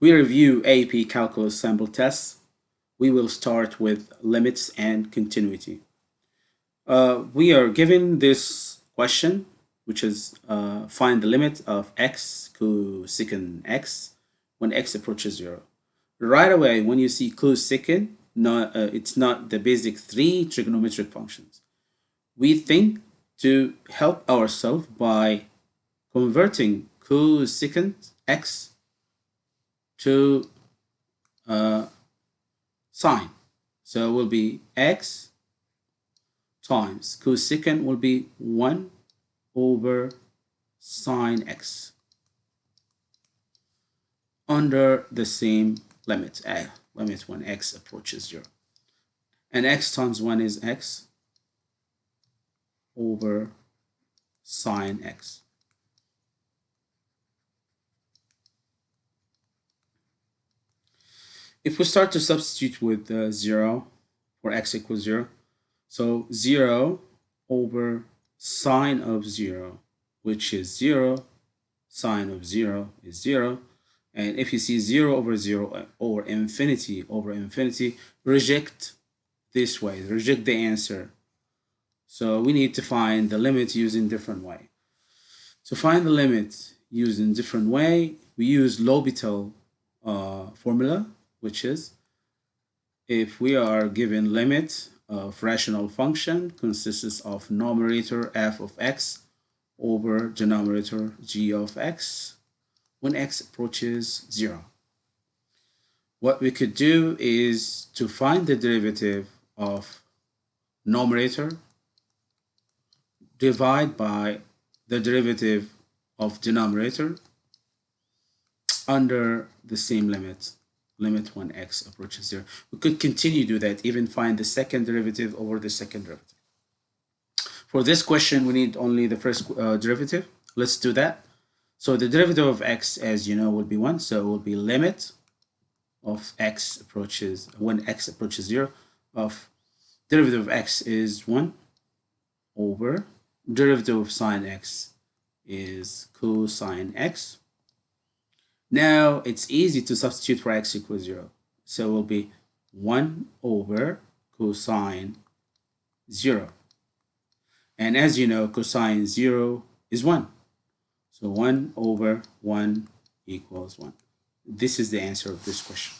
we review AP Calculus sample tests, we will start with limits and continuity. Uh, we are given this question, which is uh, find the limit of x cosecant x when x approaches 0. Right away, when you see cosecant, not, uh, it's not the basic three trigonometric functions. We think to help ourselves by converting cosecant x to uh, sine. So it will be x times cosecant will be 1 over sine x under the same limit, uh, limit when x approaches 0. And x times 1 is x over sine x. If we start to substitute with uh, 0 for x equals 0, so 0 over sine of 0, which is 0, sine of 0 is 0, and if you see 0 over 0 or infinity over infinity, reject this way, reject the answer. So we need to find the limit using different way. To find the limit using different way, we use L'Hopital uh, formula which is if we are given limit of rational function consists of numerator f of x over denominator g of x when x approaches 0. What we could do is to find the derivative of numerator divide by the derivative of denominator under the same limit limit when x approaches 0. We could continue to do that, even find the second derivative over the second derivative. For this question, we need only the first uh, derivative. Let's do that. So the derivative of x, as you know, will be 1. So it will be limit of x approaches, when x approaches 0, of derivative of x is 1 over derivative of sine x is cosine x now it's easy to substitute for x equals 0. So it will be 1 over cosine 0. And as you know, cosine 0 is 1. So 1 over 1 equals 1. This is the answer of this question.